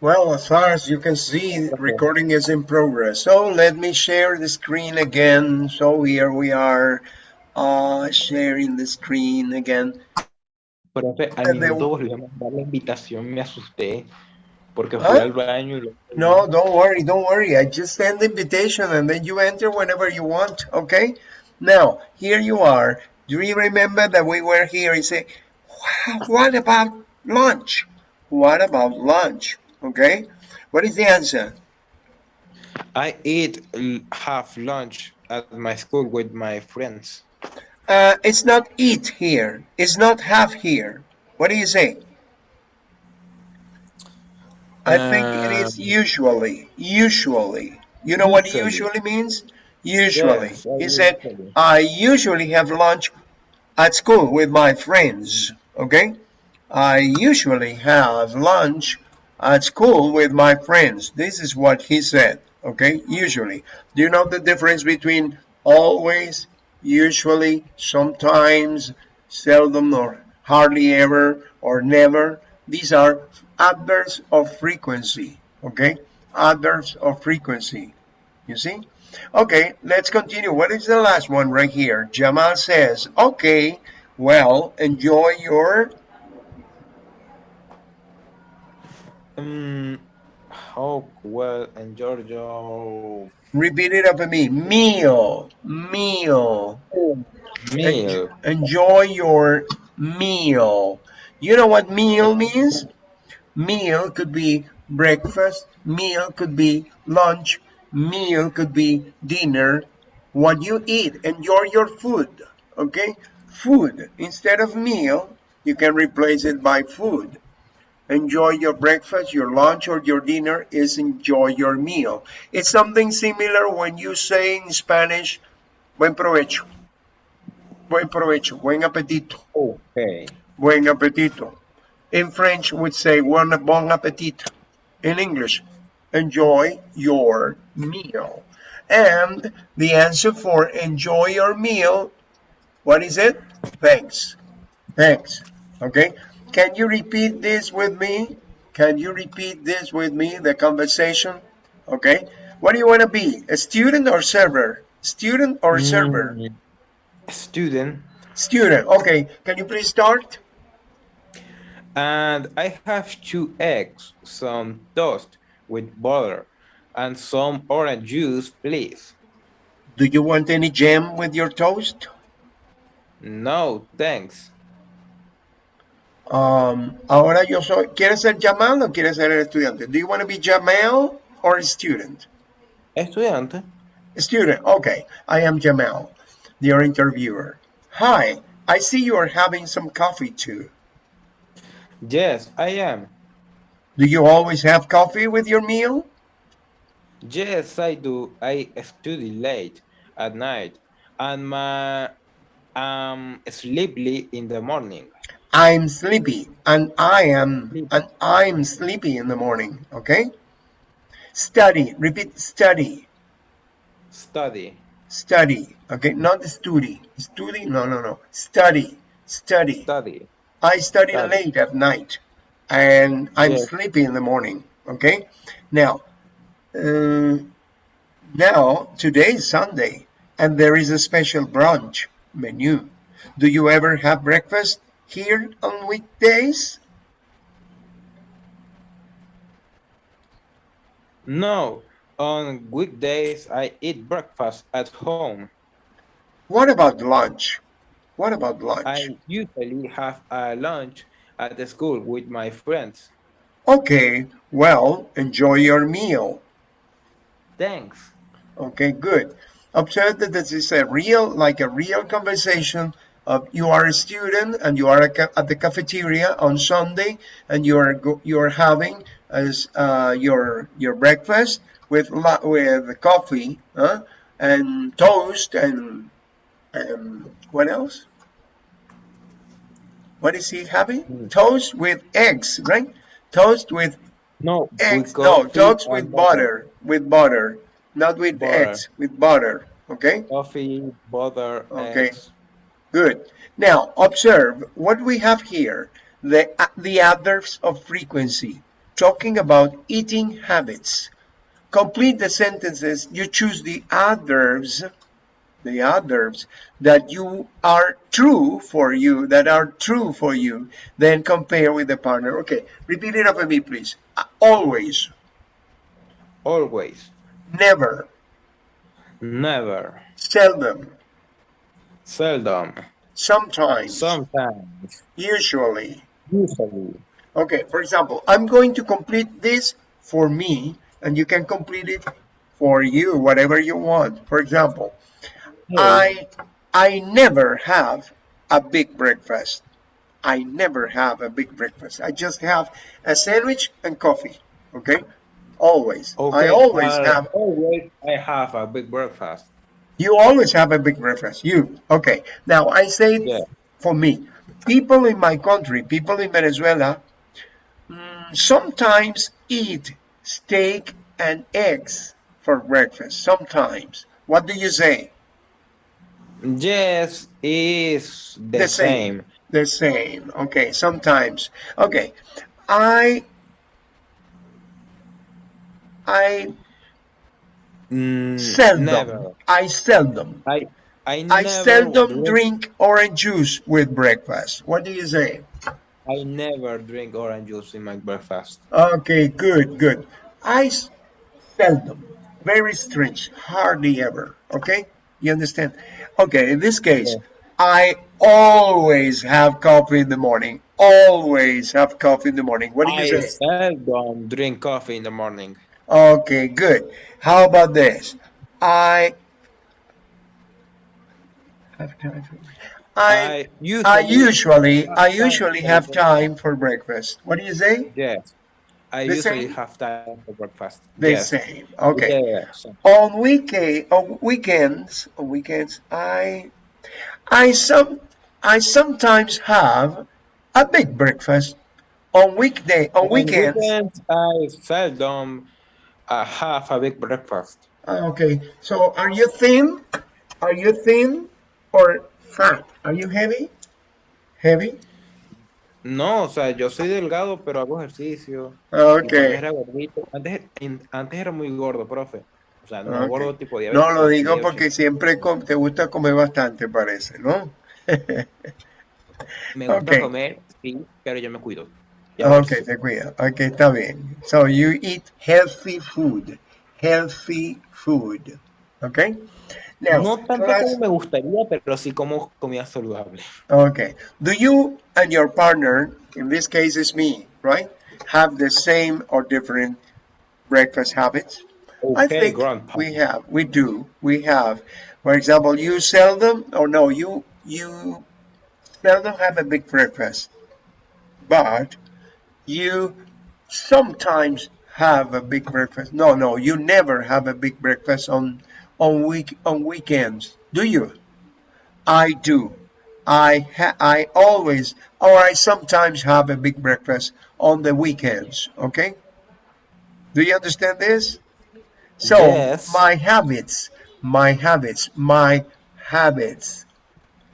Well, as far as you can see, recording is in progress. So let me share the screen again. So here we are uh, sharing the screen again. Profe, al minuto volvió a mandar la invitación, me asusté porque fui ¿Ah? al baño y lo... No, don't worry, don't worry. I just send the invitation and then you enter whenever you want, okay? Now, here you are. Do you remember that we were here and say, what about lunch? What about lunch? Okay? What is the answer? I eat half lunch at my school with my friends. Uh, it's not eat here. It's not have here. What do you say? I think it is Um, usually. Usually. You know what Usually. usually means? Usually. Yes, he said, usually. I usually have lunch at school with my friends. Okay? I usually have lunch at school with my friends. This is what he said. Okay? Usually. Do you know the difference between always, usually, sometimes, seldom, or hardly ever, or never? These are adverbs of frequency. Okay? Adverbs of frequency. You see? Okay, let's continue. What is the last one right here? Jamal says, okay, well, enjoy your, Um, oh, well, and Giorgio... repeat it after me, meal, meal. Meal. Enjoy your meal. You know what meal means? Meal could be breakfast, meal could be lunch, meal could be dinner. What you eat, enjoy your food, okay? Food, instead of meal, you can replace it by food. Enjoy your breakfast, your lunch, or your dinner is enjoy your meal. It's something similar when you say in Spanish, buen provecho. Buen provecho, buen apetito. Okay. Buen apetito. In French, we'd say bon, bon appetit. In English, enjoy your meal. And the answer for enjoy your meal, what is it? Thanks. Thanks. Okay. Can you repeat this with me? Can you repeat this with me, the conversation? Okay. What do you want to be? A student or server? Student or server? Mm, Student. Student. Okay. Can you please start? And I have two eggs, some toast with butter, and some orange juice, please. Do you want any jam with your toast? No, thanks. Um, ahora yo soy. ¿Quieres ser Jamal o quieres ser el estudiante? Do you want to be Jamal or a student? Estudiante. Student. Okay. I am Jamal, your interviewer. Hi. I see you are having some coffee too. Yes, I am. Do you always have coffee with your meal? Yes, I do. I study late at night and my um sleepy in the morning. I'm sleepy and I am and I'm sleepy in the morning. Okay. Study. Repeat. Study. Study. Study. Okay. Not study. Study. No. No. No. Study. Study. Study. I study Study. late at night and I'm Yes. sleepy in the morning. Okay. Now, uh, now today is Sunday and there is a special brunch menu. Do you ever have breakfast here on weekdays? No, on weekdays I eat breakfast at home. What about lunch? What about lunch? I usually have a lunch at the school with my friends. Okay, well, enjoy your meal. Thanks. Okay, good. Observe that this is a real, like a real conversation. Of you are a student and you are a at the cafeteria on Sunday, and you are go, you are having as uh, your your breakfast with la- with coffee, huh? and toast, and and what else? What is he having? Mm. Toast with eggs, right? Toast with No, eggs. No, toast with butter. With butter, not with Butter. eggs. With butter. Okay. Coffee, butter, Okay. eggs. Good. Now observe what we have here. The uh, the adverbs of frequency. talking about eating habits. Complete the sentences. You choose the adverbs, the adverbs that you are true for you, that are true for you. Then compare with the partner. Okay, repeat it after me, please. Uh, always. Always. Never. Never. Seldom. Seldom. Sometimes. Sometimes. Usually. Usually. Okay, for example, I'm going to complete this for me, and you can complete it for you, whatever you want. For example, I I never have a big breakfast. I never have a big breakfast. I just have a sandwich and coffee. Okay, always. Okay, I always uh, have. Always I have a big breakfast. You always have a big breakfast. You okay? Now I say Yeah. for me, people in my country, people in Venezuela, mm, sometimes eat steak and eggs for breakfast. Sometimes. What do you say? Yes, is the, The same. same. The same. Okay, sometimes. Okay. I I Mm, seldom. Never. I seldom. I I, I seldom drink orange juice with breakfast. What do you say? I never drink orange juice in my breakfast. Okay, good, good. I seldom, very strange, hardly ever. Okay, you understand? Okay, in this case, Yeah. I always have coffee in the morning. Always have coffee in the morning. What do you I say? I seldom drink coffee in the morning. Okay, good. How about this? I have time for. I I usually, I usually I have time usually for have breakfast. time for breakfast. What do you say? Yes. I The usually same? have time for breakfast. The yes. same. Okay. Yes. on weekday on weekends on weekends i i some i sometimes have a big breakfast on weekday on On weekends weekends, I seldom uh, have a big breakfast. Ah, okay so are you thin are you thin or fat are you heavy heavy No, o sea, yo soy delgado, pero hago ejercicio. Antes okay era gordito. Antes, antes era muy gordo, profe. O sea, no ok. gordo tipo no diabético. lo digo porque 80. siempre com- te gusta comer bastante parece no Me gusta comer, sí, pero yo me cuido. Ya ves. Ok, te cuida. Ok, está bien. So you eat healthy food. Healthy food. Ok? Now, No tanto class- como me gustaría, pero sí como comida saludable. okay. Do you and your partner, in this case is me, right? Have the same or different breakfast habits? I think grandpa. we have. We do. We have. For example, you seldom, or no, you you seldom have a big breakfast, but you sometimes have a big breakfast. No, no, you never have a big breakfast on on week on weekends, do you? I do. I ha- I always or I sometimes have a big breakfast on the weekends. Okay. Do you understand this? So Yes. my habits, my habits, my habits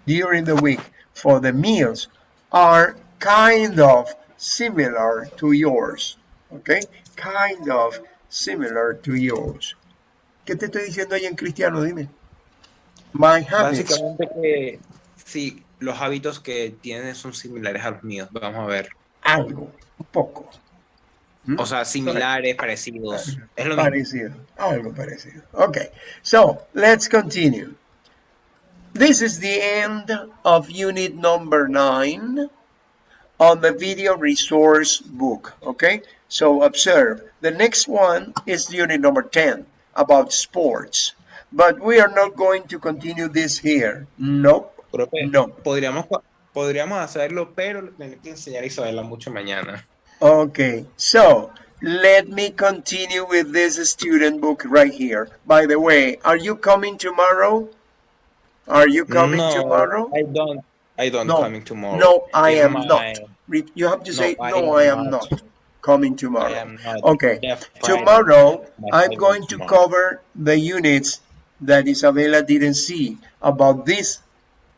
during the week for the meals are kind of similar to yours. Okay? Kind of similar to yours. ¿Qué te estoy diciendo ahí en cristiano? Dime. My habits. Básicamente que sí, los hábitos que tienes son similares a los míos. Vamos a ver. Algo. Un poco. ¿Mm? O sea, similares, parecidos. Es lo mismo. Parecido. Algo parecido. Okay. So, let's continue. This is the end of unit number nine on the video resource book. Okay. So observe. The next one is unit number 10 about sports. But we are not going to continue this here. Nope. Profe, No. podríamos, podríamos hacerlo, pero tengo que enseñar a Isabela mucho mañana. Okay, so let me continue with this student book right here. By the way, are you coming tomorrow? Are you coming no, tomorrow? I don't. I don't No. coming tomorrow. No, I am my- not. You have to No, say, I no, I am not. not coming tomorrow. Okay, tomorrow I'm going to tomorrow. cover the units that Isabella didn't see about this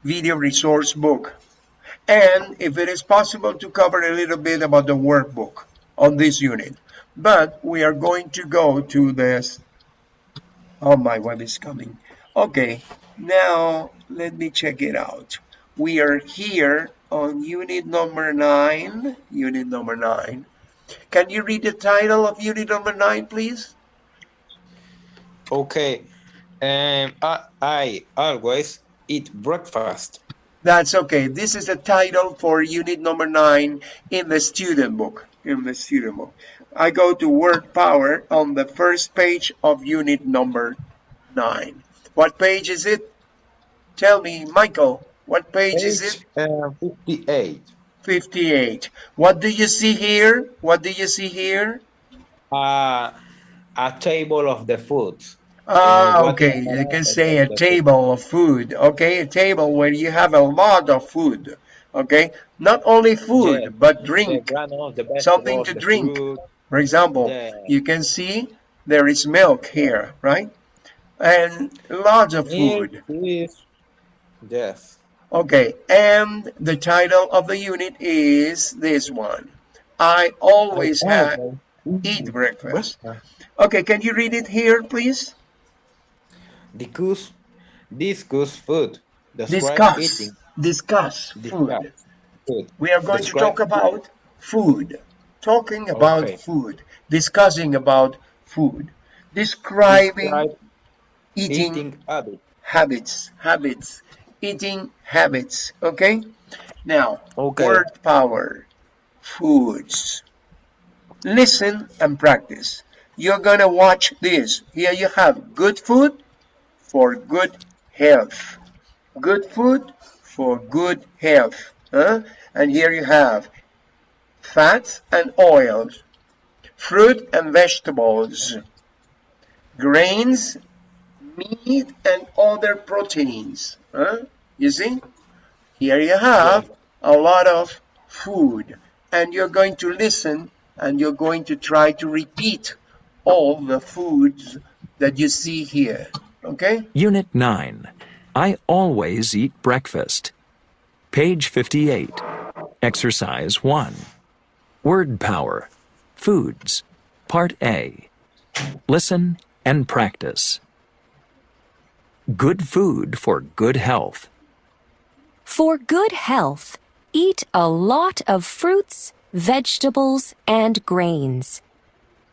video resource book. And if it is possible to cover a little bit about the workbook. on this unit. But we are going to go to this. Oh, my web is coming. Okay, now let me check it out. We are here on unit number nine. Unit number nine. Can you read the title of unit number nine, please? Okay. Um, I, I always eat breakfast. That's okay. This is the title for unit number nine in the student book. In the student book. I go to word power on the first page of unit number nine. What page is it? Tell me, Michael, what page, page is it? Uh, 58. 58. What do you see here? What do you see here? Uh, a table of the food. Ah, uh, okay. You can say a table of food. Okay, a table where you have a lot of food. Okay, not only food yeah. but drink. Something to drink. Food. For example, yeah. you can see there is milk here, right? And lots of food. Yes. Okay, and the title of the unit is this one. I always have eat breakfast. Okay, can you read it here, please? Discuss, discuss food. Describe discuss, eating. discuss food. We are going Describe to talk about food. Talking about okay. food. Discussing about food. Describing Describe eating, eating habits. habits. Habits eating habits. Okay. Now, okay. word power, foods. Listen and practice. You're gonna watch this. Here you have good food for good health. Good food for good health. Huh? And here you have fats and oils, fruit and vegetables, grains meat and other proteins. Huh? You see? Here you have a lot of food and you're going to listen and you're going to try to repeat all the foods that you see here. Okay? Unit 9. I always eat breakfast. Page 58. Exercise 1. Word Power. Foods. Part A. Listen and practice. Good food for good health. For good health, eat a lot of fruits, vegetables, and grains.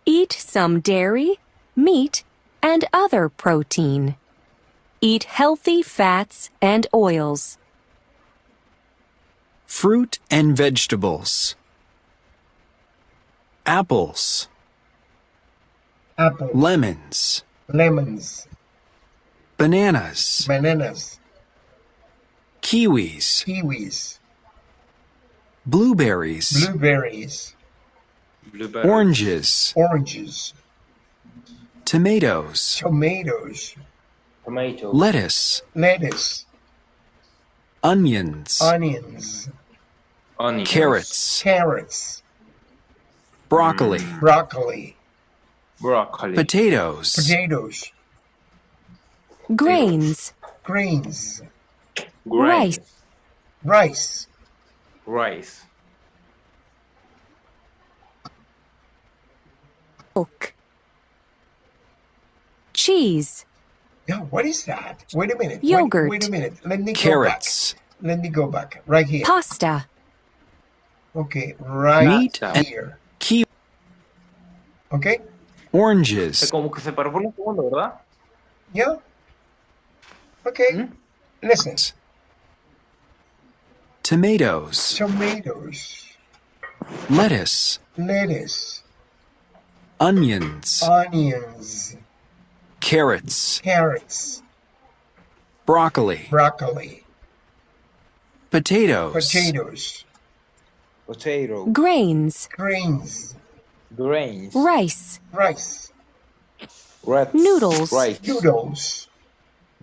Eat some dairy, meat, and other protein. Eat healthy fats and oils. Fruit and vegetables. Apples. Apple. Lemons. Lemons. Bananas. Bananas. Kiwis. Kiwis. Blueberries. Blueberries. Blueberries. Oranges. Oranges. Tomatoes. Tomatoes. Tomato. Lettuce. Lettuce. Onions. Onions. Onions. Carrots. Carrots. Broccoli. Mm. Broccoli. Broccoli. Potatoes. Potatoes. Grains. Grains. Rice. Rice. Rice. Milk. Cheese. Yeah, what is that? Wait a minute. Yogurt. Wait, wait a minute. Let me Carrots. go back. Let me go back. Right here. Pasta. Okay, right Meat here. Key. Okay. Oranges. Como que se paró por un segundo, ¿verdad? Yeah. Okay. Hmm? Listen. Tomatoes. Tomatoes. Lettuce. Lettuce. Onions. Onions. Carrots. Carrots. Broccoli. Broccoli. Potatoes. Potatoes. Potato. Grains. Grains. Grains. Rice. Rice. Rats. Noodles. Rice. Noodles.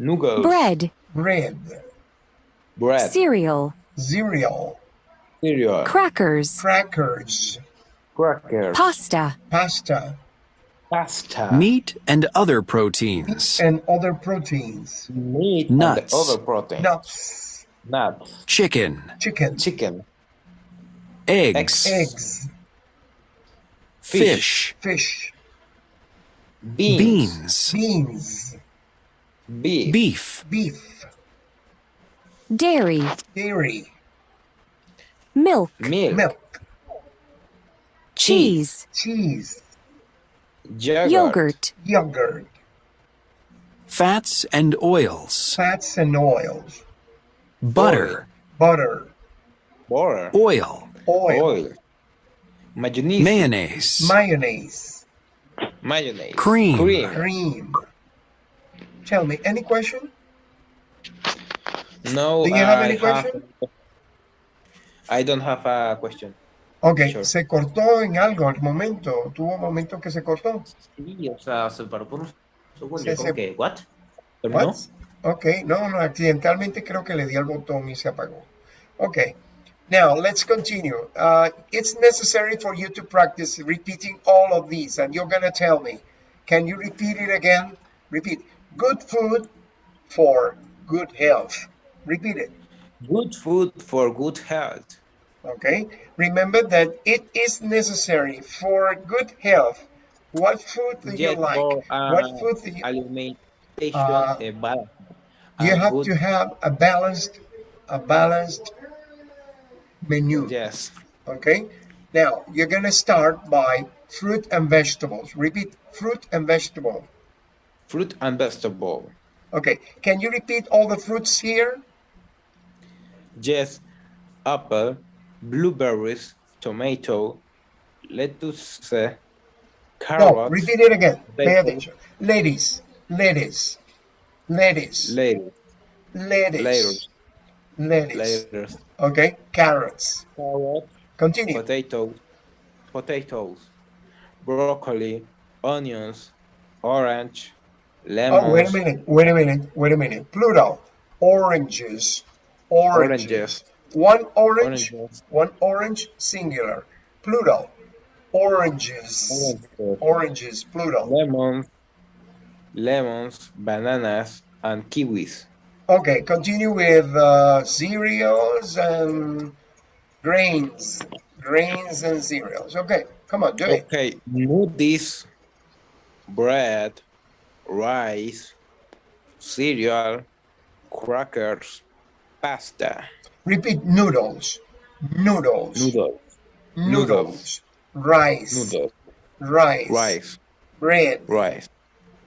Noodles. Bread. Bread. Bread. Cereal. Cereal. Cereal. Crackers. Crackers. Crackers. Pasta. Pasta. Pasta. Meat and other proteins. And other proteins. Meat. Nuts. And other proteins. Nuts. Nuts. Chicken. Chicken. Chicken. Eggs. Eggs. fish, fish, beans, beans, beans, beef, beef, beef, dairy, dairy, milk, milk, milk, cheese, cheese, yogurt, yogurt, yogurt, fats and oils, fats and oils, butter, butter, butter, oil, oil, oil, mayonnaise, mayonnaise, mayonnaise, mayonnaise, Cream. cream. cream. Tell me, any question? No, Do you have I any question? I don't have a question. Ok, Sure. se cortó en algo al momento. Tuvo momentos que se cortó. Sí, o sea, se paró por un segundo. Sí, ¿Cómo sí. que? ¿What? What? Ok, no, no, accidentalmente creo que le di al botón y se apagó. Ok, now let's continue. Uh, it's necessary for you to practice repeating all of these and you're gonna tell me. Can you repeat it again? Repeat. Good food for good health. Repeat it. Good food for good health. Okay, remember that it is necessary for good health. What food do you like? for, uh, what food do you alimentation Uh, balance. you have good- to have a balanced a balanced menu Yes. okay now you're going to start by fruit and vegetables repeat fruit and vegetable Fruit and vegetable. okay can you repeat all the fruits here? Yes. Apple, blueberries, tomato, lettuce, no carrots, repeat it again. Pay Potato. attention. Ladies Ladies. lettuce, lettuce. lettuce, lettuce. lettuce, okay carrots. Carrots, continue. Potatoes, potatoes, broccoli, onions, orange, lemons, Oh, wait a minute, wait a minute, wait a minute. Plural. Oranges. Oranges. Oranges. One orange, Oranges. one orange, singular. Plural. Oranges. oranges, Oranges, plural. lemons, lemons, bananas, and kiwis. Okay, continue with uh, cereals and grains. Grains and cereals. Okay, come on, do it. Okay, noodles, bread, rice, cereal, crackers, pasta, Repeat noodles. Noodles. noodles, Noodles. Noodles. Rice. noodles, Rice. rice, Bread. rice,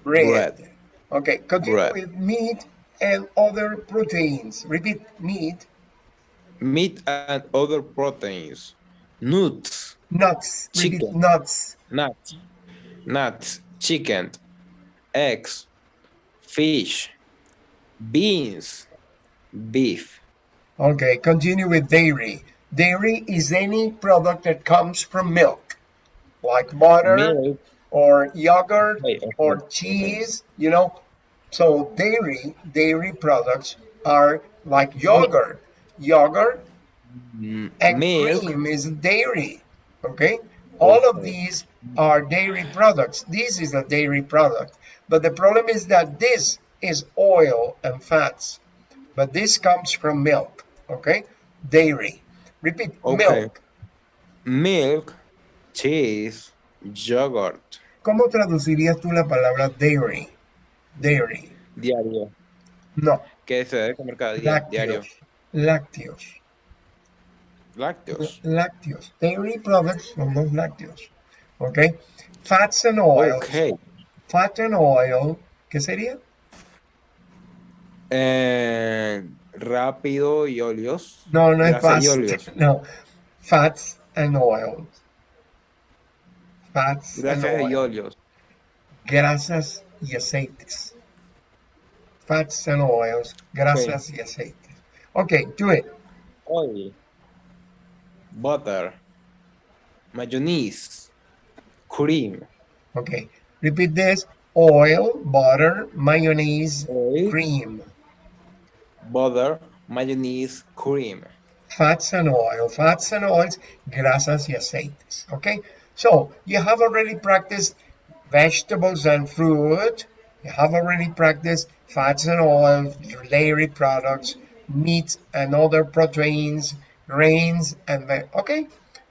bread. bread, Okay, continue Bread. with meat and other proteins. Repeat meat, meat and other proteins, nuts, nuts. Repeat Chicken. nuts. nuts, nuts, chicken, eggs, fish, beans, beef, Okay, continue with dairy. Dairy is any product that comes from milk, like butter milk, or yogurt Wait, okay, or okay. cheese, you know. So dairy, dairy products are like yogurt. Yogurt mm, and milk, cream is dairy. Okay, all of these are dairy products. This is a dairy product, but the problem is that this is oil and fats, but this comes from milk. Okay, dairy. Repeat Okay. milk. milk, cheese, yogurt, ¿Cómo traducirías tú la palabra dairy? Dairy. diario, No, que se debe comer cada día, diario, lácteos. Lácteos. lácteos, Lácteos. Dairy products son los lácteos. Okay. Fats and oils. ok, Fat and oil. ¿Qué sería? eh, rápido y óleos, No, no es grasa fast. No. Fats and oils. Fats and grasas y oil. óleos, Grasas y aceites. Fats and oils. Grasas y aceites. Okay, do it. oil, butter, mayonnaise, cream, Okay. Repeat this. Oil, butter, mayonnaise, oil, cream. butter, mayonnaise, cream. Fats and oil. Fats and oils. Grasas y aceites. Okay. So you have already practiced vegetables and fruit. You have already practiced fats and oils, dairy products, meat and other proteins, grains, and ve- okay.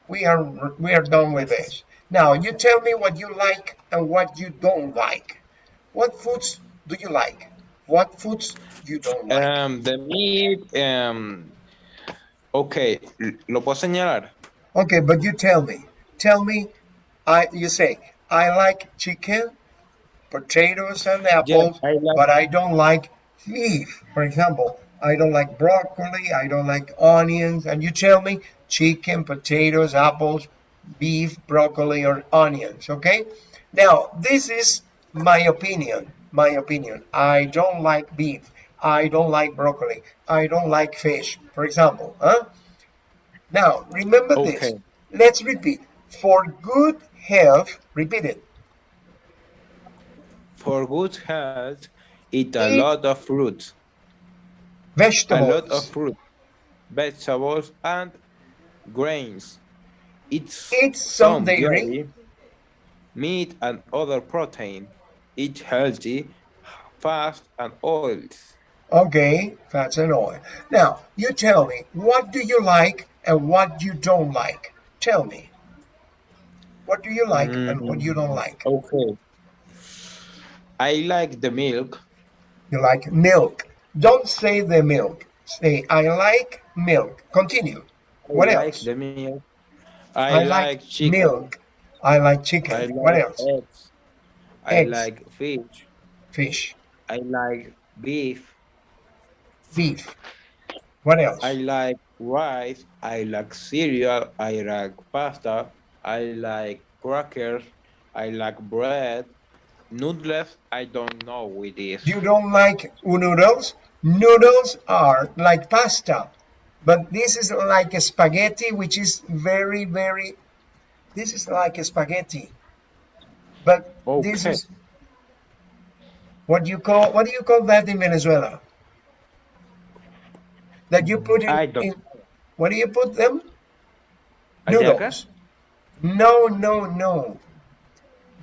We are we are done with this. Now you tell me what you like and what you don't like. What foods do you like? What foods you don't like? Um, the meat, um, okay, lo puedo señalar. Okay, but you tell me. Tell me. I you say I like chicken, potatoes and apples, I like- but I don't like beef. For example, I don't like broccoli. I don't like onions. And you tell me chicken, potatoes, apples, beef, broccoli, or onions. Okay. Now this is my opinion. My opinion. I don't like beef. I don't like broccoli. I don't like fish. For example, huh? Now remember this. Okay. Let's repeat. For good health, repeat it. For good health, eat a Eat lot of fruits. A lot of fruit, vegetables, and grains. It's Eat some dairy. dairy, meat, and other protein. Eat healthy, fast, and oils. Okay, fats and oil. Now, you tell me, what do you like and what you don't like? Tell me. What do you like and what you don't like? Mm, okay. I like the milk. You like milk. Don't say the milk. Say, I like milk. Continue. What I else? like the milk. I, like, chicken. milk. I like chicken. I like what else? eggs. I Eggs. like fish. Fish. I like beef. Beef. What else? I like rice. I like cereal. I like pasta. I like crackers. I like bread. Noodles. I don't know with this. You don't like noodles? Noodles are like pasta, but this is like a spaghetti, which is very, very. This is like a spaghetti, but this is what you call. What do you call that in Venezuela? That you put in. I don't- in what do you put them? Noodles. No, no, no.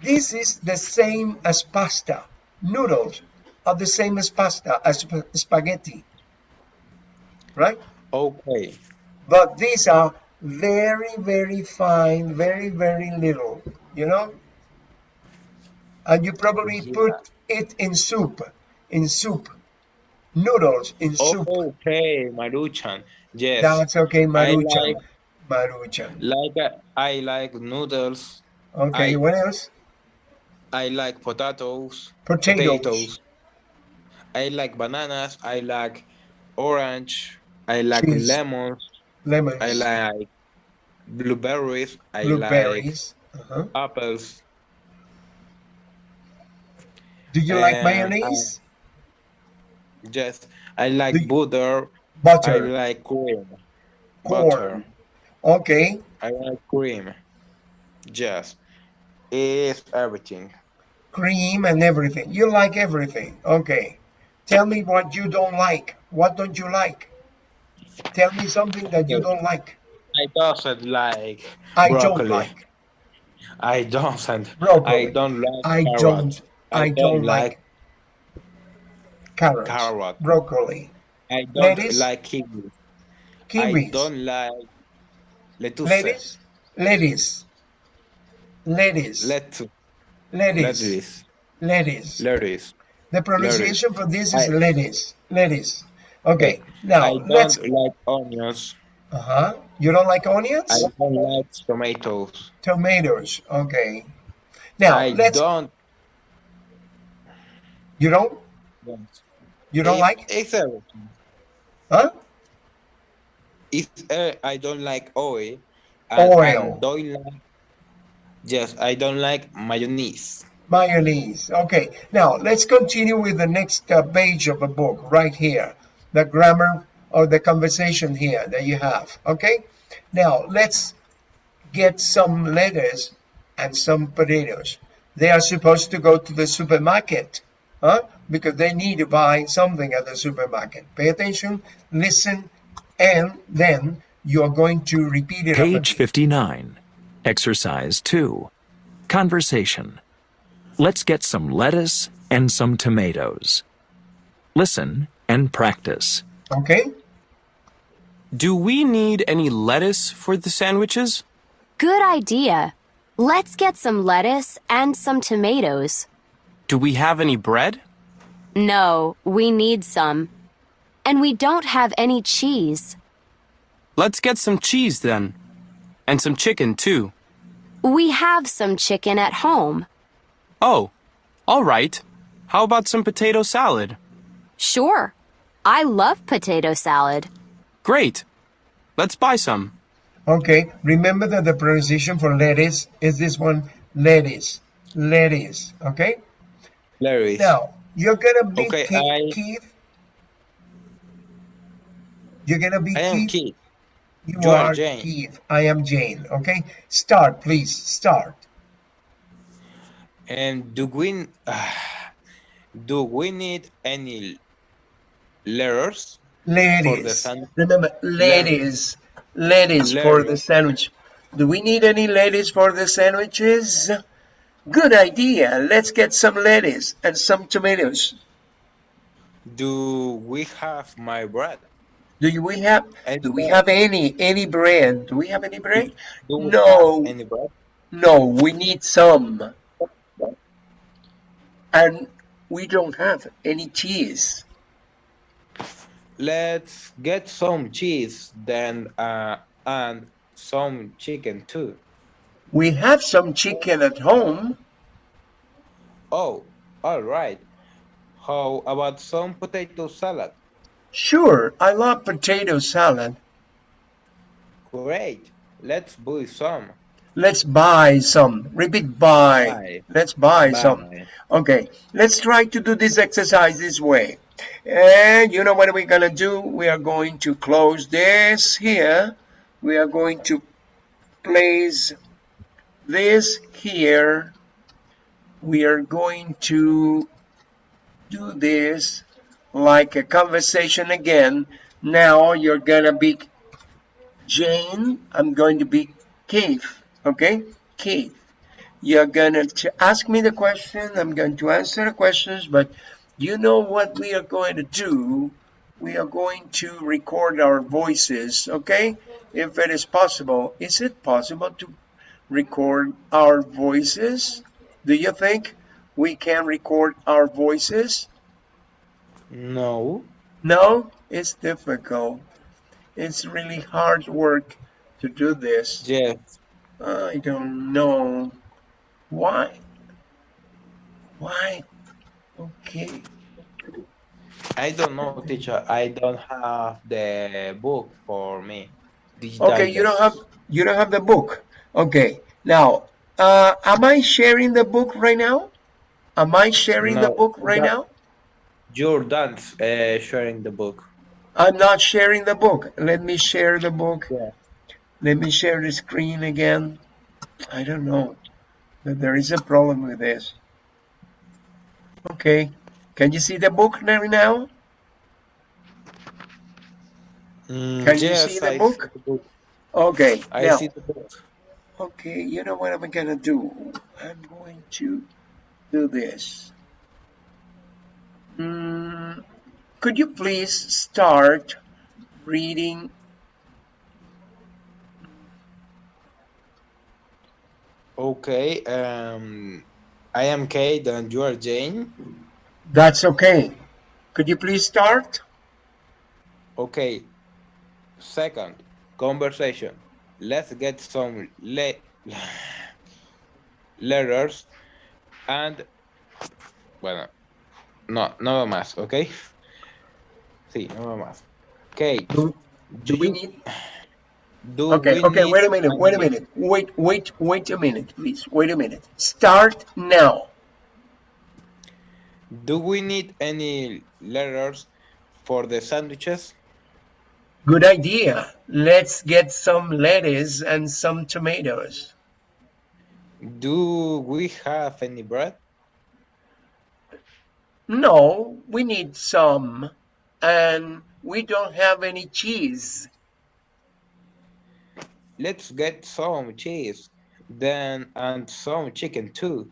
This is the same as pasta. Noodles are the same as pasta, as spaghetti. Right? Okay. But these are very, very fine, very, very little, you know? And you probably Yeah. put it in soup, in soup. Noodles in soup. Okay, Maruchan. Yes. That's okay, Maruchan. like- Maruchan. like uh, I like noodles. Okay, I- what else? I like potatoes. Potatoes. Potatoes. I like bananas. I like orange. I like Cheese. lemons. Lemons. I like blueberries. I blueberries. Uh-huh. apples. Do you like and, mayonnaise? Yes, I like you- butter. I like cream. Corn. Butter. Okay. I like cream. Yes, it's everything. Cream and everything. You like everything. Okay. Tell me what you don't like. What don't you like? Tell me something that you don't like. I doesn't like I broccoli. don't like I don't. broccoli. I don't like. I carrot. don't. I, don't, like, like carrots. carrot. Broccoli. I don't Lettuce? like kiwi. Kiwis. I don't like lettuce. lettuce. Lettuce. Lettuce. Lettuce. lettuce. Lettuce. Lettuce. Lettuce. The pronunciation for this is I- lettuce. Lettuce. Okay. Now I let's. don't like onions. Uh huh. You don't like onions? I don't like tomatoes. Tomatoes. Okay. Now I let's. don't. You don't. You don't It- like. It's everything. Huh? It's uh, I don't like oil. And Oil. I don't like. Yes, I don't like mayonnaise. Mayonnaise. Okay. Now let's continue with the next uh, page of the book right here. The grammar or the conversation here that you have. Okay. Now let's get some lettuce and some potatoes. They are supposed to go to the supermarket, huh? Because they need to buy something at the supermarket. Pay attention, listen, and then you are going to repeat it. Page 59. Exercise 2. Conversation. Let's get some lettuce and some tomatoes. Listen and practice. Okay. Do we need any lettuce for the sandwiches? Good idea. Let's get some lettuce and some tomatoes. Do we have any bread? No, we need some. And we don't have any cheese. Let's get some cheese then. And some chicken too. We have some chicken at home. Oh, all right. How about some potato salad? Sure. I love potato salad. Great. Let's buy some. Okay, remember that the pronunciation for lettuce is this one, lettuce, lettuce, okay? Larry. Now, you're gonna be Okay, Keith, I- Keith. You're gonna be I am Keith. Keith. You You are are Jane. Keith. I am Jane, okay? Start, please, start. And do we do we need any letters? San- Remember, lettuce. Lettuce for the sandwich. Do we need any lettuce for the sandwiches? Good idea. Let's get some lettuce and some tomatoes. Do we have my bread? Do you- we have And do we have any any bread? Do we have any bread? No. have any bread? No, we need some. And we don't have any cheese. Let's get some cheese then uh, and some chicken too. We have some chicken at home. Oh, all right. How about some potato salad? Sure, I love potato salad. Great. Let's buy some. Let's buy some. Repeat buy. Buy. Let's buy some. Okay, let's try to do this exercise this way. And you know what we're gonna do? We are going to close this here. We are going to place this here. We are going to do this like a conversation again. Now you're gonna be Jane. I'm going to be Keith. Okay, Keith you're gonna to ask me the question i'm going to answer the questions but you know what we are going to do? We are going to record our voices okay? If it is possible is it possible to record our voices? Do you think we can record our voices? No. no? It's difficult. It's really hard work to do this. Yes. I don't know. Why? Why? Okay. I don't know, teacher. I don't have the book for me. Digital Okay, you don't have you don't have the book. Okay. Now, uh, am I sharing the book right now? Am I sharing the book right that- now? You're done uh, sharing the book. I'm not sharing the book. Let me share the book. Yeah. Let me share the screen again. I don't know. But there is a problem with this. Okay. Can you see the book now? Mm, Can you yes, see the I book? See the book. Okay. I now, see the book. Okay, you know what I'm gonna do? I'm going to do this. Mm, could you please start reading? Okay. Um, I am Kate and you are Jane. That's okay. Could you please start? Okay. Second, conversation. Let's get some le letters and bueno, no, no más, okay? Sí, no más. Okay. Do, do we need? Do Okay, okay, wait a minute, wait a minute. Wait, wait, wait a minute, please. Wait a minute. Start now. Do we need any letters for the sandwiches? Good idea. Let's get some lettuce and some tomatoes. Do we have any bread? No, we need some. And we don't have any cheese. Let's get some cheese, then and some chicken too.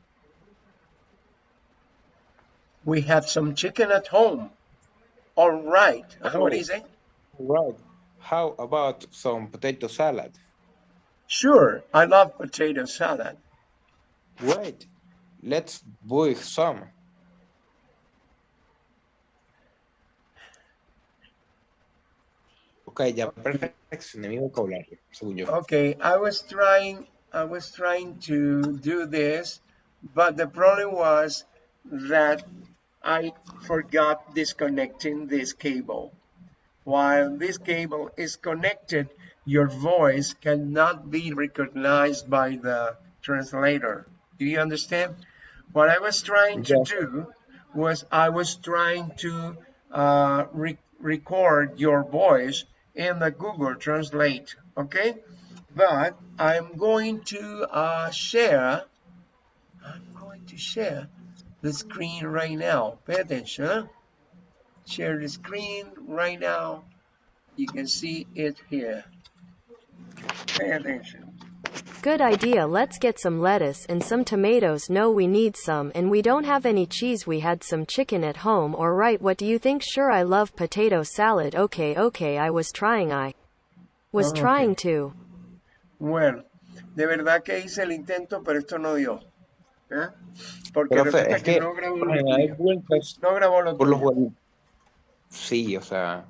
We have some chicken at home. All right. Oh. What is it? Right. How about some potato salad? Sure, I love potato salad. Wait, let's buy some. Ok, ya perfeccioné mi vocabulario, según yo. Okay, I was trying, I was trying to do this, but the problem was that I forgot disconnecting this cable. While this cable is connected, your voice cannot be recognized by the translator. Do you understand? What I was trying to Yes. do was I was trying to uh, re record your voice in the Google Translate, okay? But I'm going to uh, share, I'm going to share the screen right now. Pay attention. Share the screen right now. You can see it here. Pay attention. Good idea. Let's get some lettuce and some tomatoes. No, we need some, and we don't have any cheese. We had some chicken at home, or right? What do you think? Sure, I love potato salad. Okay, okay, I was trying. I was Oh, okay. trying to. Bueno, de verdad que hice el intento, pero esto no dio. ¿eh? Porque Profe, resulta es que, que no grabó por lo lo general tuyo. vueltas No grabó lo por los tuyo. Sí, o sea,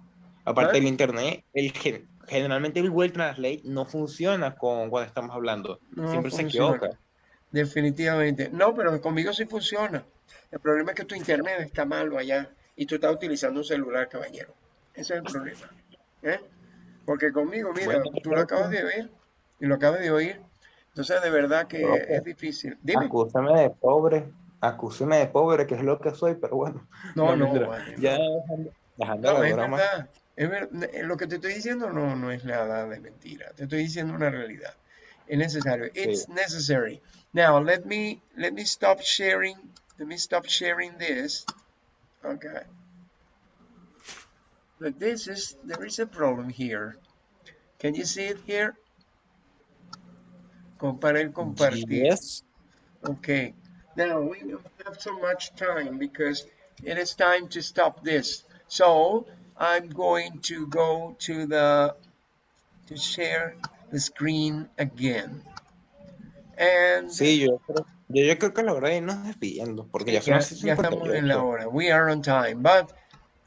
aparte ¿Eh? del internet, el gen- generalmente el Google Translate no funciona con cuando estamos hablando. No Siempre se equivoca. Definitivamente. No, pero conmigo sí funciona. El problema es que tu internet está malo allá y tú estás utilizando un celular, caballero. Ese es el problema. ¿eh? Porque conmigo, mira, Bueno, tú lo acabas de ver y lo acabas de oír. Entonces, de verdad que es difícil. Dime. Acúsame de pobre, acúsame de pobre, que es lo que soy, pero bueno. No, no, vale, Ya dejando, dejando No, la es broma. verdad. Eh, Lo que te estoy diciendo no, no es nada de mentira. Te estoy diciendo una realidad. Es necesario. It's necessary. Now, let me, let me stop sharing. Let me stop sharing this. Okay. But this is, there is a problem here. Can you see it here? Comparar, compartir. Yes. Okay, now we don't have so much time because it is time to stop this. So I'm going to go to the to share the screen again. And Sí, yo creo, yo, yo creo que logré irnos despidiendo, porque ya ya, ya estamos en la hora. We are on time, but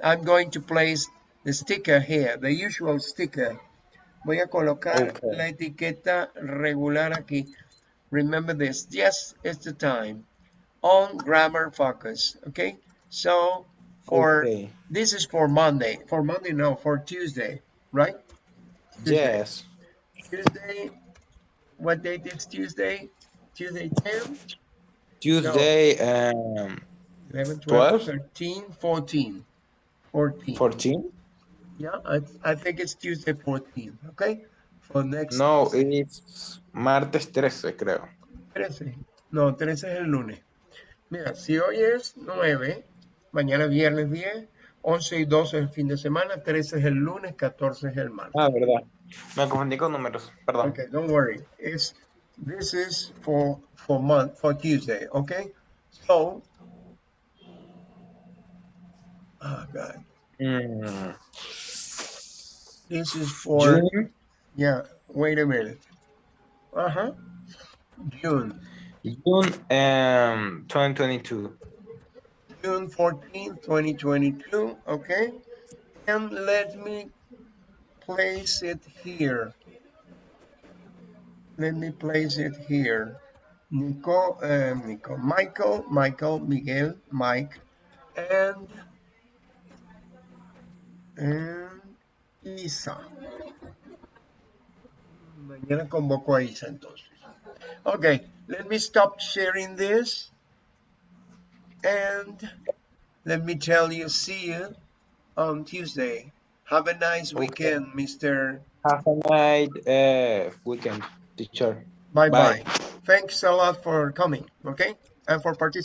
I'm going to place the sticker here, the usual sticker. Voy a colocar Okay. la etiqueta regular aquí. Remember this, yes, it's the time. On grammar focus, okay? So for Okay. this is for Monday. For Monday, no, for Tuesday, right? Tuesday. Yes. Tuesday. What date is Tuesday? Tuesday 10, Tuesday, um, 11, 12, 12? 13, 14. 14. 14? Yeah, I, I think it's Tuesday 14, okay? For next No, it's martes 13, creo. 13. No, 13 es el lunes. Mira, si hoy es 9, mañana viernes 10, 11 y 12 es el fin de semana, 13 es el lunes, 14 es el martes. Ah, verdad. Me confundí con números, perdón. Okay, don't worry. It's this is for for month for Tuesday, okay? So Oh god. Mm, This is for June, yeah, wait a minute. Uh-huh. June. June um, 2022. June 14, 2022, okay? And let me place it here. Let me place it here. Nico, um, Nico, Michael, Michael, Miguel, Mike, and, and Isa. Mañana convoco a Isa entonces. Okay, let me stop sharing this. And let me tell you, see you on Tuesday. Have a nice Okay. weekend, Mr. Have a nice uh, weekend, teacher. Bye bye. Bye. Thanks a lot for coming, okay? And for participating.